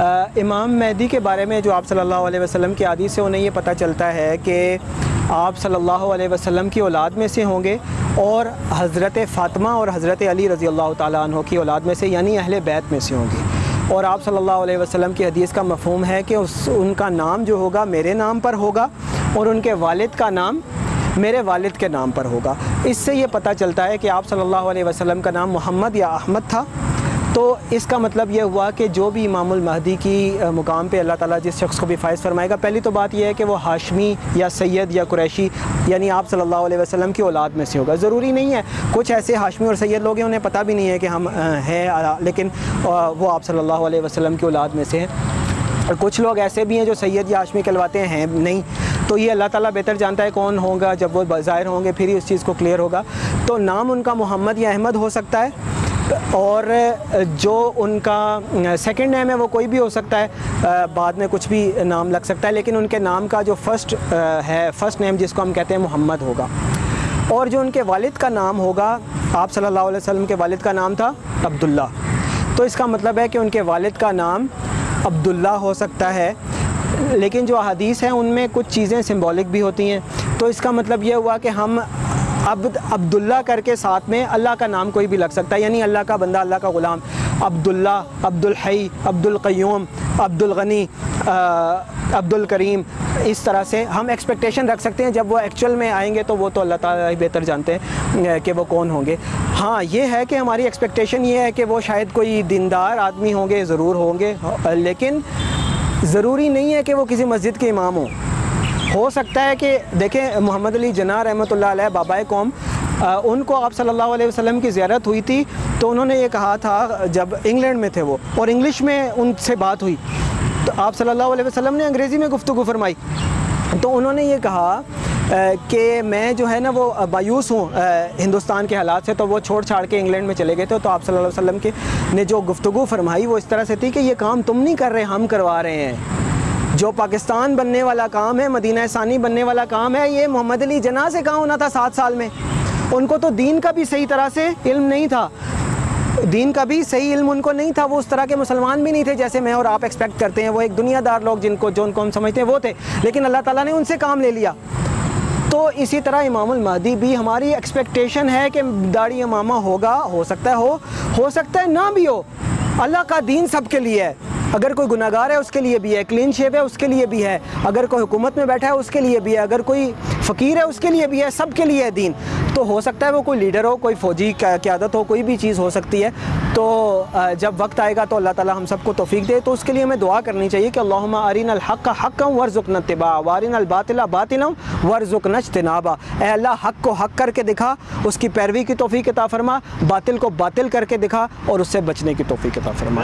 امام مہدی کے بارے میں جو آپ صلی اللہ علیہ وسلم کی عادی سے انہیں یہ پتہ چلتا ہے کہ آپ صلی اللہ علیہ وسلم کی اولاد میں سے ہوں گے اور حضرت فاطمہ اور حضرت علی رضی اللہ تعالیٰ عنہ کی اولاد میں سے یعنی اہل بیت میں سے ہوں گے۔ اور آپ صلی اللہ علیہ وسلم کی حدیث کا مفہوم ہے کہ اس، ان کا نام جو ہوگا میرے نام پر ہوگا اور ان کے والد کا نام میرے والد کے نام پر ہوگا۔ اس سے یہ پتہ چلتا ہے کہ آپ صلی اللہ علیہ وسلم کا نام محمد یا احمد تھا۔ تو اس کا مطلب یہ ہوا کہ جو بھی امام المہدی کی مقام پہ اللہ تعالیٰ جس شخص کو بھی فائز فرمائے گا، پہلی تو بات یہ ہے کہ وہ ہاشمی یا سید یا قریشی یعنی آپ صلی اللہ علیہ وسلم کی اولاد میں سے ہوگا۔ ضروری نہیں ہے، کچھ ایسے ہاشمی اور سید لوگ ہیں، انہیں پتہ بھی نہیں ہے کہ ہم ہیں لیکن وہ آپ صلی اللہ علیہ وسلم کی اولاد میں سے ہیں۔ کچھ لوگ ایسے بھی ہیں جو سید یا ہاشمی کہلواتے ہیں، نہیں۔ تو یہ اللہ تعالیٰ بہتر جانتا ہے کون ہوگا، جب وہ ظاہر ہوں گے، پھر ہی اس چیز کو کلیئر ہوگا۔ تو نام ان کا محمد یا احمد ہو سکتا ہے۔ اور جو ان کا سیکنڈ نیم ہے، وہ کوئی بھی ہو سکتا ہے بعد میں کچھ بھی نام لگ سکتا ہے، لیکن ان کے نام کا جو فرسٹ ہے فرسٹ نیم جس کو ہم کہتے ہیں، محمد ہوگا۔ اور جو ان کے والد کا نام ہوگا، آپ صلی اللہ علیہ وسلم کے والد کا نام تھا، عبداللہ۔ تو اس کا مطلب ہے کہ ان کے والد کا نام عبداللہ ہو سکتا ہے، لیکن جو حدیث ہیں، ان میں کچھ چیزیں سمبولک بھی ہوتی ہیں۔ تو اس کا مطلب یہ ہوا کہ ہم عبد عبداللہ کر کے ساتھ میں اللہ کا نام کوئی بھی لگ سکتا ہے یعنی اللہ کا بندہ، اللہ کا غلام۔ عبداللہ عبد الحی عبد القیوم عبد الغنی عبد الکریم اس طرح سے ہم ایکسپیکٹیشن رکھ سکتے ہیں، جب وہ ایکچول میں آئیں گے تو وہ تو اللہ تعالیٰ ہی بہتر جانتے ہیں کہ وہ کون ہوں گے۔ ہاں یہ ہے کہ ہماری ایکسپیکٹیشن یہ ہے کہ وہ شاید کوئی دیندار آدمی ہوں گے، ضرور ہوں گے، لیکن ضروری نہیں ہے کہ وہ کسی مسجد کے امام ہوں۔ ہو سکتا ہے کہ دیکھیں محمد علی جناح رحمۃ اللہ علیہ بابائے قوم ان کو آپ صلی اللہ علیہ وسلم کی زیارت ہوئی تھی تو انہوں نے یہ کہا تھا جب انگلینڈ میں تھے وہ، اور انگلش میں ان سے بات ہوئی۔ تو آپ صلی اللہ علیہ وسلم نے انگریزی میں گفتگو فرمائی۔ تو انہوں نے یہ کہا کہ میں جو ہے نا وہ مایوس ہوں ہندوستان کے حالات سے، تو وہ چھوڑ چھاڑ کے انگلینڈ میں چلے گئے تھے۔ تو آپ صلی اللہ علیہ وسلم کے نے جو گفتگو فرمائی وہ اس طرح سے تھی کہ یہ کام تم نہیں کر رہے، ہم کروا رہے ہیں۔ جو پاکستان بننے والا کام ہے، مدینہ ثانی بننے والا کام ہے، یہ محمد علی جناح سے کہاں ہونا تھا سات سال میں؟ ان کو تو دین کا بھی صحیح طرح سے علم نہیں تھا۔ دین کا بھی صحیح علم ان کو نہیں تھا، وہ اس طرح کے مسلمان بھی نہیں تھے جیسے میں اور آپ ایکسپیکٹ کرتے ہیں۔ وہ ایک دنیا دار لوگ جن کو، جو ان کو ہم سمجھتے ہیں، وہ تھے۔ لیکن اللہ تعالیٰ نے ان سے کام لے لیا۔ تو اسی طرح امام المہدی بھی ہماری ایکسپیکٹیشن ہے کہ داڑھی امامہ ہوگا، ہو سکتا ہے، ہو ہو سکتا ہے، نہ بھی ہو۔ اللہ کا دین سب کے لیے ہے۔ اگر کوئی گناہ گار ہے، اس کے لیے بھی ہے، کلین شیپ ہے، اس کے لیے بھی ہے۔ اگر کوئی حکومت میں بیٹھا ہے، اس کے لیے بھی ہے۔ اگر کوئی فقیر ہے، اس کے لیے بھی ہے، سب کے لیے ہے دین۔ تو ہو سکتا ہے وہ کوئی لیڈر ہو، کوئی فوجی قیادت ہو، کوئی بھی چیز ہو سکتی ہے۔ تو جب وقت آئے گا تو اللہ تعالی ہم سب کو توفیق دے۔ تو اس کے لیے ہمیں دعا کرنی چاہیے کہ اللہم ارین الحق حقا ورزقنا اتباع وارین الباطل باطلا ورزقنا اجتنابا اے اللہ، حق کو حق کر کے دکھا، اس کی پیروی کی توفیق عطا فرما، باطل کو باطل کر کے دکھا اور اس سے بچنے کی توفیق عطا فرما۔